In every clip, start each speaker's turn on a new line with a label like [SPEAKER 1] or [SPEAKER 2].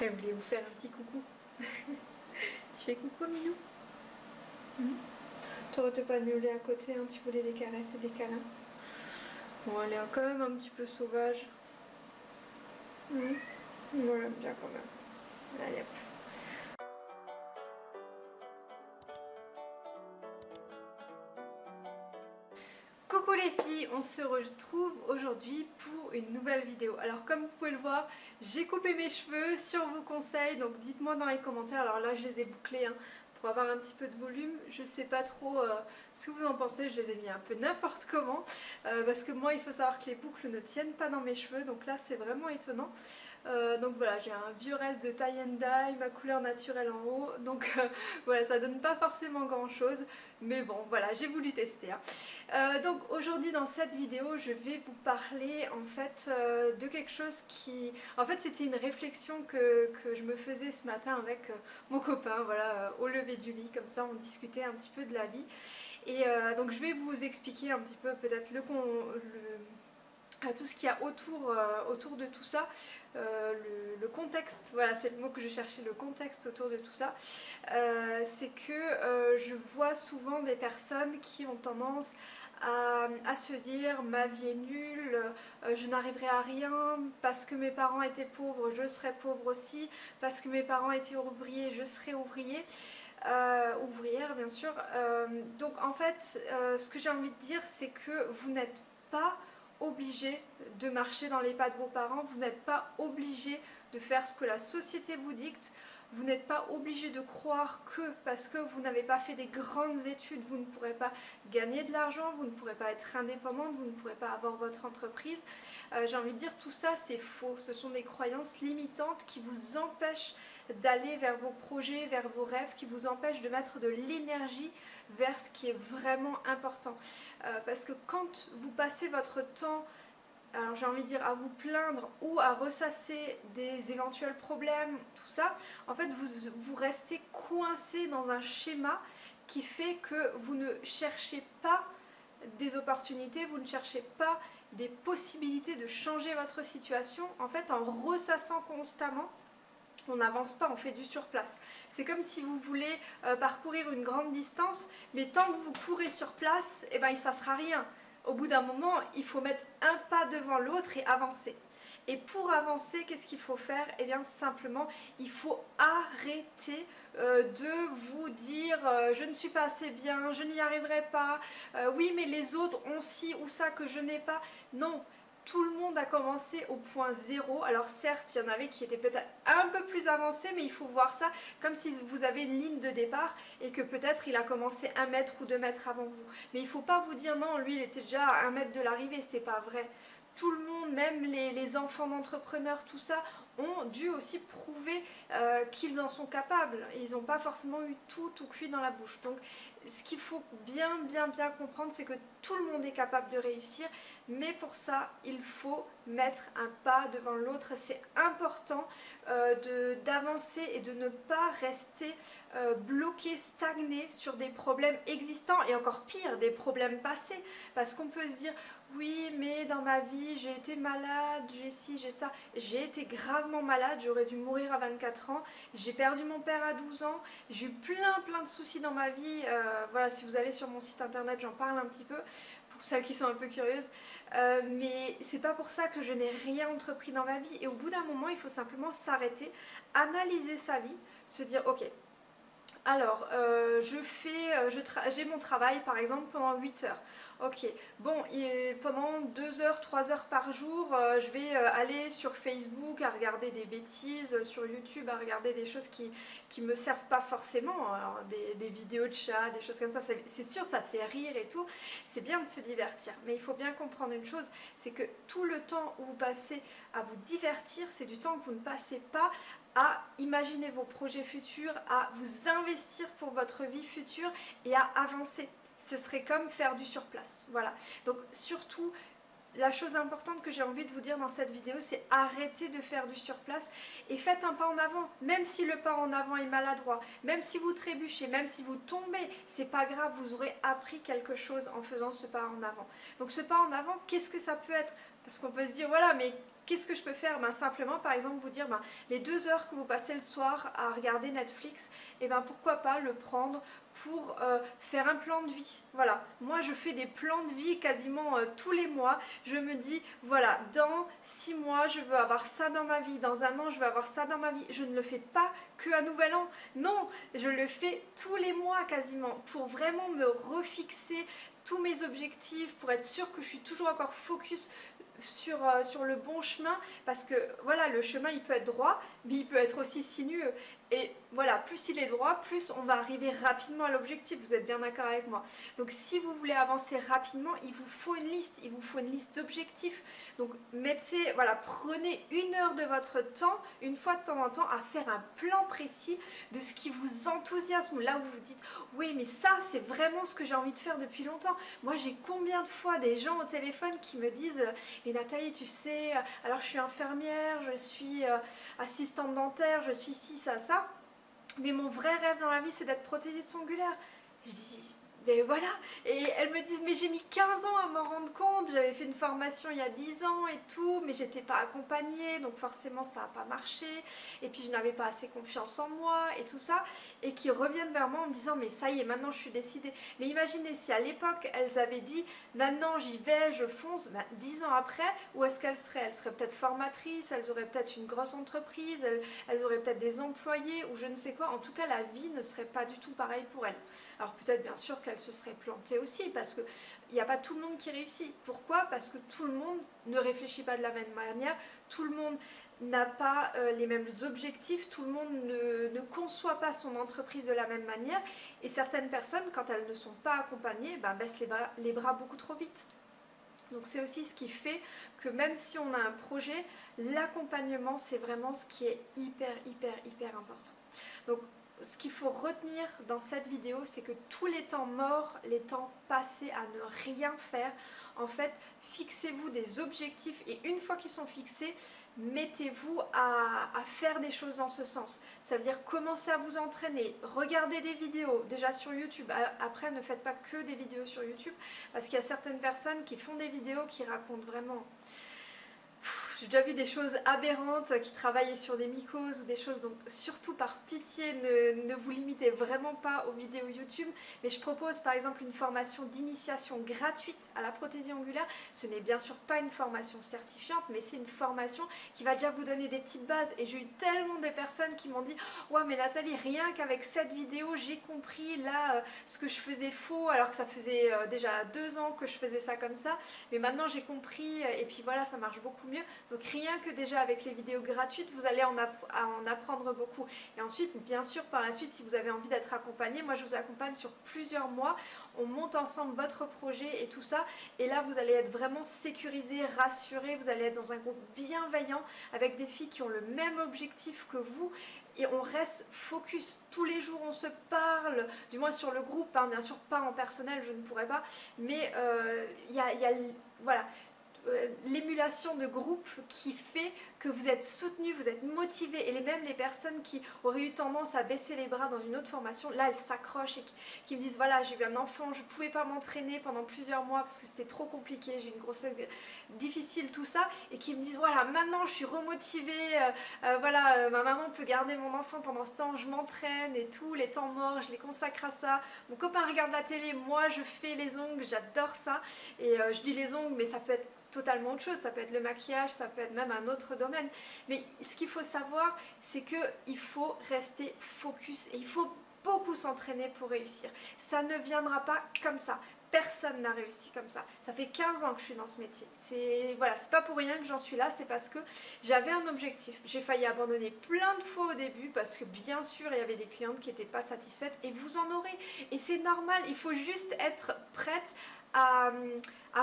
[SPEAKER 1] Elle voulait vous faire un petit coucou. tu fais coucou Minou hmm T'aurais pas miauler à côté, hein, tu voulais des caresses et des câlins. Bon, elle est quand même un petit peu sauvage. Hmm Moi bien quand même. Allez hop. On se retrouve aujourd'hui pour une nouvelle vidéo. Alors comme vous pouvez le voir, j'ai coupé mes cheveux sur vos conseils, donc dites-moi dans les commentaires. Alors là je les ai bouclés hein, pour avoir un petit peu de volume. Je sais pas trop euh, ce que vous en pensez, je les ai mis un peu n'importe comment. Euh, parce que moi il faut savoir que les boucles ne tiennent pas dans mes cheveux, donc là c'est vraiment étonnant. Euh, donc voilà, j'ai un vieux reste de tie and dye, ma couleur naturelle en haut. Donc euh, voilà, ça donne pas forcément grand chose. Mais bon, voilà, j'ai voulu tester. Hein. Euh, donc aujourd'hui dans cette vidéo, je vais vous parler en fait de quelque chose qui... En fait c'était une réflexion que, je me faisais ce matin avec mon copain, voilà, au lever du lit. Comme ça on discutait un petit peu de la vie. Et donc je vais vous expliquer un petit peu peut-être le... le tout ce qu'il y a autour, euh, autour de tout ça, euh, le, contexte, voilà c'est le mot que je cherchais, le contexte autour de tout ça, euh, c'est que je vois souvent des personnes qui ont tendance à, à se dire ma vie est nulle, je n'arriverai à rien, parce que mes parents étaient pauvres, je serai pauvre aussi, parce que mes parents étaient ouvriers, je serai ouvrier. ouvrière bien sûr. donc en fait, ce que j'ai envie de dire, c'est que vous n'êtes pas obligé de marcher dans les pas de vos parents, vous n'êtes pas obligé de faire ce que la société vous dicte, vous n'êtes pas obligé de croire que parce que vous n'avez pas fait des grandes études, vous ne pourrez pas gagner de l'argent, vous ne pourrez pas être indépendante, vous ne pourrez pas avoir votre entreprise. Euh, j'ai envie de dire tout ça c'est faux, ce sont des croyances limitantes qui vous empêchent d'aller vers vos projets, vers vos rêves, qui vous empêchent de mettre de l'énergie vers ce qui est vraiment important. Euh, parce que quand vous passez votre temps alors j'ai envie de dire à vous plaindre ou à ressasser des éventuels problèmes, tout ça, en fait vous, vous restez coincé dans un schéma qui fait que vous ne cherchez pas des opportunités, vous ne cherchez pas des possibilités de changer votre situation, en fait en ressassant constamment, on n'avance pas, on fait du surplace. C'est comme si vous voulez euh, parcourir une grande distance, mais tant que vous courez sur place, eh ben, il ne se passera rien au bout d'un moment, il faut mettre un pas devant l'autre et avancer. Et pour avancer, qu'est-ce qu'il faut faire? Eh bien simplement, il faut arrêter euh, de vous dire euh, je ne suis pas assez bien, je n'y arriverai pas, oui mais les autres ont ci ou ça que je n'ai pas. Non, tout le monde a commencé au point zéro. Alors certes, il y en avait qui étaient peut-être un peu plus avancés, mais il faut voir ça comme si vous avez une ligne de départ et que peut-être il a commencé un mètre ou deux mètres avant vous. Mais il ne faut pas vous dire non, lui il était déjà à un mètre de l'arrivée, c'est pas vrai tout le monde, même les, enfants d'entrepreneurs, tout ça, ont dû aussi prouver euh, qu'ils en sont capables. Ils n'ont pas forcément eu tout, tout cuit dans la bouche. Donc ce qu'il faut bien, bien, bien comprendre, c'est que tout le monde est capable de réussir, mais pour ça, il faut mettre un pas devant l'autre. C'est important euh, d'avancer et de ne pas rester euh, bloqué, stagné sur des problèmes existants et encore pire, des problèmes passés. Parce qu'on peut se dire, oui, mais dans ma vie, j'ai été malade, j'ai ci, j'ai ça. J'ai été gravement malade, j'aurais dû mourir à 24 ans. J'ai perdu mon père à 12 ans. J'ai eu plein, plein de soucis dans ma vie. Euh, voilà, si vous allez sur mon site internet, j'en parle un petit peu pour celles qui sont un peu curieuses. Euh, mais c'est pas pour ça que je n'ai rien entrepris dans ma vie. Et au bout d'un moment, il faut simplement s'arrêter, analyser sa vie, se dire ok, alors, euh, je fais, euh, j'ai mon travail par exemple pendant 8 heures. Ok, bon, pendant 2 heures, 3 heures par jour, euh, je vais aller sur Facebook à regarder des bêtises, sur YouTube à regarder des choses qui, qui me servent pas forcément, alors, des, vidéos de chat, des choses comme ça, c'est sûr ça fait rire et tout, c'est bien de se divertir. Mais il faut bien comprendre une chose, c'est que tout le temps où vous passez à vous divertir, c'est du temps que vous ne passez pas à imaginer vos projets futurs, à vous investir pour votre vie future et à avancer. Ce serait comme faire du surplace. Voilà. Donc surtout, la chose importante que j'ai envie de vous dire dans cette vidéo, c'est arrêtez de faire du surplace et faites un pas en avant. Même si le pas en avant est maladroit, même si vous trébuchez, même si vous tombez, c'est pas grave, vous aurez appris quelque chose en faisant ce pas en avant. Donc ce pas en avant, qu'est-ce que ça peut être? Parce qu'on peut se dire, voilà, mais qu'est-ce que je peux faire? Ben, Simplement par exemple vous dire ben, les deux heures que vous passez le soir à regarder Netflix, et eh ben pourquoi pas le prendre pour euh, faire un plan de vie? Voilà, moi je fais des plans de vie quasiment euh, tous les mois. Je me dis, voilà, dans six mois je veux avoir ça dans ma vie, dans un an je veux avoir ça dans ma vie. Je ne le fais pas que à Nouvel An, non, je le fais tous les mois quasiment pour vraiment me refixer tous mes objectifs, pour être sûr que je suis toujours encore focus sur, euh, sur le bon chemin parce que voilà le chemin il peut être droit mais il peut être aussi sinueux. Et voilà, plus il est droit, plus on va arriver rapidement à l'objectif, vous êtes bien d'accord avec moi. Donc si vous voulez avancer rapidement, il vous faut une liste, il vous faut une liste d'objectifs. Donc mettez, voilà, prenez une heure de votre temps, une fois de temps en temps, à faire un plan précis de ce qui vous enthousiasme. Là où vous vous dites, oui mais ça c'est vraiment ce que j'ai envie de faire depuis longtemps. Moi j'ai combien de fois des gens au téléphone qui me disent, mais Nathalie tu sais, alors je suis infirmière, je suis euh, assistante dentaire, je suis ci, ça, ça mais mon vrai rêve dans la vie c'est d'être prothésiste ongulaire. Mais voilà, et elles me disent mais j'ai mis 15 ans à m'en rendre compte, j'avais fait une formation il y a 10 ans et tout, mais j'étais pas accompagnée, donc forcément ça n'a pas marché, et puis je n'avais pas assez confiance en moi et tout ça, et qui reviennent vers moi en me disant mais ça y est, maintenant je suis décidée. Mais imaginez si à l'époque elles avaient dit maintenant j'y vais, je fonce, ben, 10 ans après, où est-ce qu'elles seraient? Elles seraient peut-être formatrices, elles auraient peut-être une grosse entreprise, elles, elles auraient peut-être des employés ou je ne sais quoi, en tout cas la vie ne serait pas du tout pareille pour elles. Alors peut-être bien sûr qu'elles se serait plantée aussi parce qu'il n'y a pas tout le monde qui réussit. Pourquoi? Parce que tout le monde ne réfléchit pas de la même manière, tout le monde n'a pas euh, les mêmes objectifs, tout le monde ne, conçoit pas son entreprise de la même manière et certaines personnes, quand elles ne sont pas accompagnées, ben, baissent les bras, les bras beaucoup trop vite. Donc c'est aussi ce qui fait que même si on a un projet, l'accompagnement c'est vraiment ce qui est hyper hyper hyper important. Donc ce qu'il faut retenir dans cette vidéo, c'est que tous les temps morts, les temps passés à ne rien faire, en fait, fixez-vous des objectifs et une fois qu'ils sont fixés, mettez-vous à, faire des choses dans ce sens. Ça veut dire commencer à vous entraîner, regarder des vidéos, déjà sur YouTube. Après, ne faites pas que des vidéos sur YouTube, parce qu'il y a certaines personnes qui font des vidéos qui racontent vraiment j'ai déjà vu des choses aberrantes qui travaillaient sur des mycoses ou des choses, donc surtout par pitié ne, vous limitez vraiment pas aux vidéos YouTube, mais je propose par exemple une formation d'initiation gratuite à la prothésie angulaire. Ce n'est bien sûr pas une formation certifiante, mais c'est une formation qui va déjà vous donner des petites bases et j'ai eu tellement de personnes qui m'ont dit « Ouais mais Nathalie, rien qu'avec cette vidéo, j'ai compris là euh, ce que je faisais faux alors que ça faisait euh, déjà deux ans que je faisais ça comme ça, mais maintenant j'ai compris et puis voilà, ça marche beaucoup mieux. » Donc rien que déjà avec les vidéos gratuites, vous allez en, en apprendre beaucoup. Et ensuite, bien sûr, par la suite, si vous avez envie d'être accompagné, moi je vous accompagne sur plusieurs mois. On monte ensemble votre projet et tout ça. Et là, vous allez être vraiment sécurisé, rassuré. Vous allez être dans un groupe bienveillant avec des filles qui ont le même objectif que vous et on reste focus. Tous les jours on se parle, du moins sur le groupe, hein, bien sûr pas en personnel, je ne pourrais pas, mais euh, il y, a, voilà, l'émulation de groupe qui fait que vous êtes soutenu, vous êtes motivé. Et même les personnes qui auraient eu tendance à baisser les bras dans une autre formation, là elles s'accrochent et qui, me disent voilà j'ai eu un enfant, je ne pouvais pas m'entraîner pendant plusieurs mois parce que c'était trop compliqué, j'ai une grossesse difficile, tout ça. Et qui me disent voilà maintenant je suis remotivée, euh, euh, voilà ma maman peut garder mon enfant pendant ce temps, je m'entraîne et tout, les temps morts je les consacre à ça, mon copain regarde la télé, moi je fais les ongles, j'adore ça. Et je dis les ongles mais ça peut être totalement autre chose, ça peut être le maquillage, ça peut être même un autre domaine. Mais ce qu'il faut savoir, c'est qu'il faut rester focus et il faut beaucoup s'entraîner pour réussir. Ça ne viendra pas comme ça. Personne n'a réussi comme ça. Ça fait 15 ans que je suis dans ce métier. C'est voilà, c'est pas pour rien que j'en suis là, c'est parce que j'avais un objectif. J'ai failli abandonner plein de fois au début parce que bien sûr il y avait des clientes qui n'étaient pas satisfaites et vous en aurez. Et c'est normal, il faut juste être prête à,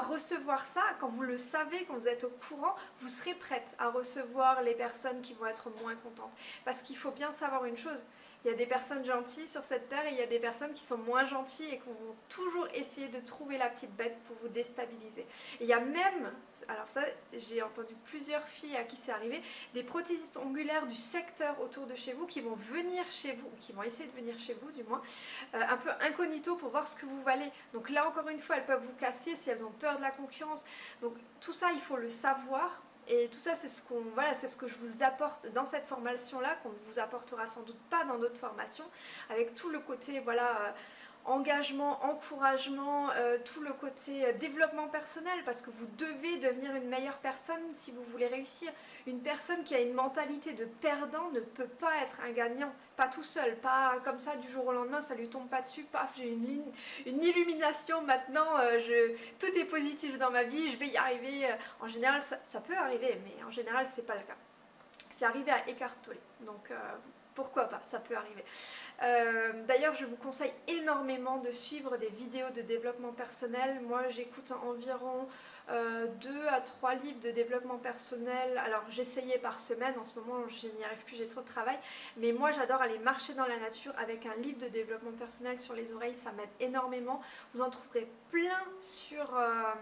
[SPEAKER 1] recevoir ça, quand vous le savez, quand vous êtes au courant, vous serez prête à recevoir les personnes qui vont être moins contentes. Parce qu'il faut bien savoir une chose, il y a des personnes gentilles sur cette terre et il y a des personnes qui sont moins gentilles et qui vont toujours essayer de trouver la petite bête pour vous déstabiliser. Et il y a même, alors ça j'ai entendu plusieurs filles à qui c'est arrivé, des prothésistes ongulaires du secteur autour de chez vous qui vont venir chez vous, qui vont essayer de venir chez vous du moins, euh, un peu incognito pour voir ce que vous valez. Donc là encore une fois, elles peuvent vous casser si elles ont peur de la concurrence. Donc tout ça, il faut le savoir Et tout ça, c'est ce, qu'on, voilà, ce que je vous apporte dans cette formation-là, qu'on ne vous apportera sans doute pas dans d'autres formations, avec tout le côté, voilà... engagement, encouragement, euh, tout le côté euh, développement personnel parce que vous devez devenir une meilleure personne si vous voulez réussir. Une personne qui a une mentalité de perdant ne peut pas être un gagnant, pas tout seul, pas comme ça du jour au lendemain, ça lui tombe pas dessus, paf, j'ai une, illumination maintenant, euh, tout est positif dans ma vie, je vais y arriver. En général, ça, peut arriver, mais en général, c'est pas le cas. C'est arrivé à écarter donc pourquoi pas, ça peut arriver. Euh, d'ailleurs, je vous conseille énormément de suivre des vidéos de développement personnel. Moi, j'écoute environ 2 euh, à 3 livres de développement personnel. Alors, j'essayais par semaine, en ce moment, je n'y arrive plus, j'ai trop de travail. Mais moi, j'adore aller marcher dans la nature avec un livre de développement personnel sur les oreilles, ça m'aide énormément. Vous en trouverez plein sur, euh,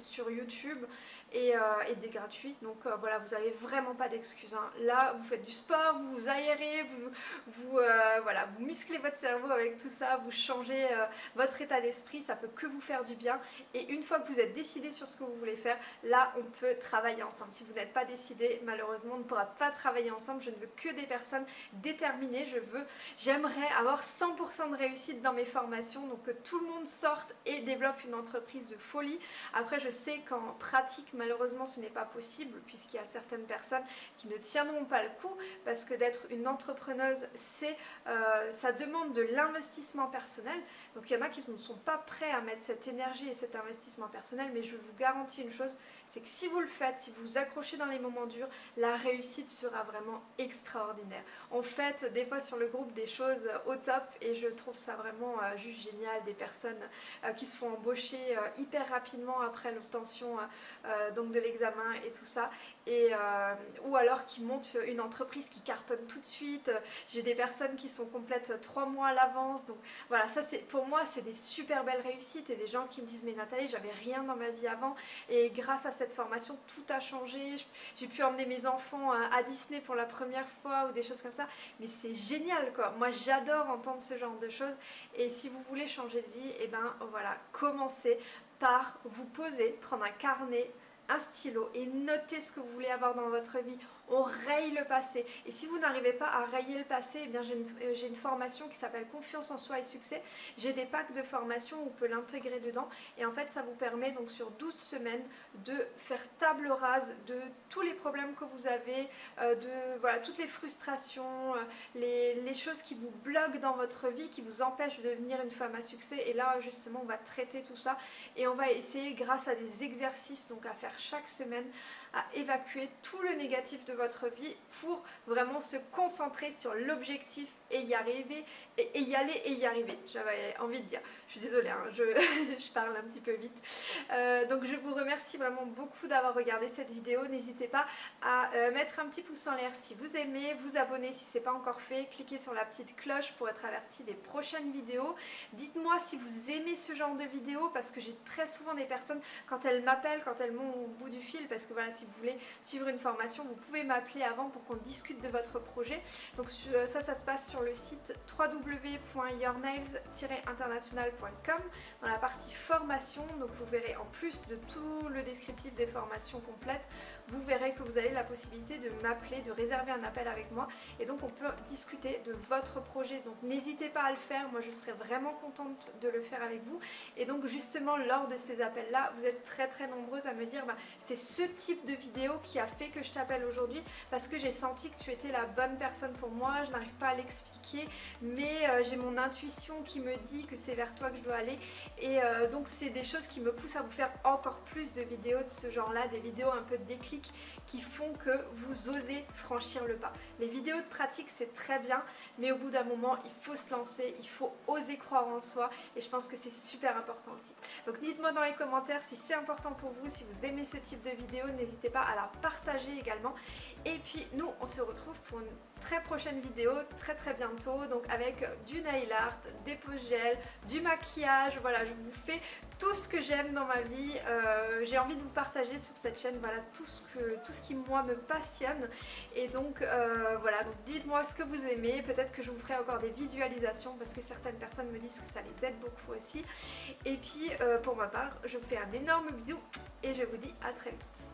[SPEAKER 1] sur YouTube et, des gratuits. Donc voilà, vous n'avez vraiment pas d'excuses. Hein. Là, vous faites du sport, vous vous aérez, vous, vous, voilà, vous musclez votre cerveau avec tout ça, vous changez euh, votre état d'esprit, ça peut que vous faire du bien. Et une fois que vous êtes décidé sur ce que vous voulez faire, là on peut travailler ensemble. Si vous n'êtes pas décidé, malheureusement on ne pourra pas travailler ensemble. Je ne veux que des personnes déterminées. Je veux, j'aimerais avoir 100% de réussite dans mes formations, donc que tout le monde sorte et développe une entreprise de folie. Après je sais qu'en pratique malheureusement ce n'est pas possible puisqu'il y a certaines personnes qui ne tiendront pas le coup parce que d'être une entrepreneuse c'est euh, ça demande de l'investissement personnel. Donc il y en a qui ne sont pas prêts à mettre cette énergie et cet investissement personnel, mais je vous garantis une chose, c'est que si vous le faites, si vous vous accrochez dans les moments durs, la réussite sera vraiment extraordinaire. On fait des fois sur le groupe des choses au top et je trouve ça vraiment euh, juste génial, des personnes euh, qui se font embaucher hyper rapidement après l'obtention donc de l'examen et tout ça, et, ou alors qui montent une entreprise qui cartonne tout de suite. J'ai des personnes qui sont complètement trois mois à l'avance. Donc voilà, ça c'est pour moi c'est des super belles réussites et des gens qui me disent mais Nathalie j'avais rien dans ma vie avant et grâce à cette formation tout a changé. J'ai pu emmener mes enfants à Disney pour la première fois ou des choses comme ça. Mais c'est génial quoi. Moi j'adore entendre ce genre de choses et si vous voulez changer de vie, et eh ben voilà, commencez par vous poser, prendre un carnet, un stylo et noter ce que vous voulez avoir dans votre vie on raye le passé. Et si vous n'arrivez pas à rayer le passé, eh bien j'ai une, euh, une, formation qui s'appelle Confiance en soi et succès. J'ai des packs de formation où on peut l'intégrer dedans. Et en fait, ça vous permet donc sur 12 semaines de faire table rase de tous les problèmes que vous avez, euh, de voilà toutes les frustrations, euh, les, les, choses qui vous bloquent dans votre vie, qui vous empêchent de devenir une femme à succès. Et là, justement, on va traiter tout ça et on va essayer grâce à des exercices donc à faire chaque semaine à évacuer tout le négatif de votre vie pour vraiment se concentrer sur l'objectif et y arriver, et, y aller et y arriver, j'avais envie de dire. Je suis désolée, hein, je, je, parle un petit peu vite. Euh, donc je vous remercie vraiment beaucoup d'avoir regardé cette vidéo. N'hésitez pas à euh, mettre un petit pouce en l'air si vous aimez, vous abonner si ce n'est pas encore fait, cliquez sur la petite cloche pour être averti des prochaines vidéos. Dites-moi si vous aimez ce genre de vidéos parce que j'ai très souvent des personnes quand elles m'appellent, quand elles m'ont au bout du fil, parce que voilà, si vous voulez suivre une formation, vous pouvez m'appeler avant pour qu'on discute de votre projet. Donc euh, ça, ça se passe sur le site www.yournails-international.com dans la partie formation. Donc vous verrez en plus de tout le descriptif des formations complètes, vous verrez que vous avez la possibilité de m'appeler, de réserver un appel avec moi et donc on peut discuter de votre projet. Donc n'hésitez pas à le faire, moi je serais vraiment contente de le faire avec vous. Et donc justement lors de ces appels là, vous êtes très très nombreuses à me dire bah, c'est ce type de vidéo qui a fait que je t'appelle aujourd'hui parce que j'ai senti que tu étais la bonne personne pour moi, je n'arrive pas à l'expliquer mais euh, j'ai mon intuition qui me dit que c'est vers toi que je dois aller et euh, donc c'est des choses qui me poussent à vous faire encore plus de vidéos de ce genre là, des vidéos un peu de déclic qui font que vous osez franchir le pas. Les vidéos de pratique c'est très bien mais au bout d'un moment il faut se lancer, il faut oser croire en soi et je pense que c'est super important aussi. Donc dites-moi dans les commentaires si c'est important pour vous, si vous aimez ce type de vidéo, n'hésitez pas à la partager également et puis nous on se retrouve pour une très prochaine vidéo très très bientôt. Donc avec du nail art, des poses gel, du maquillage, voilà je vous fais tout ce que j'aime dans ma vie, euh, j'ai envie de vous partager sur cette chaîne voilà tout ce, que, tout ce qui moi me passionne. Et donc euh, voilà dites-moi ce que vous aimez, peut-être que je vous ferai encore des visualisations parce que certaines personnes me disent que ça les aide beaucoup aussi. Et puis euh, pour ma part je vous fais un énorme bisou et je vous dis à très vite.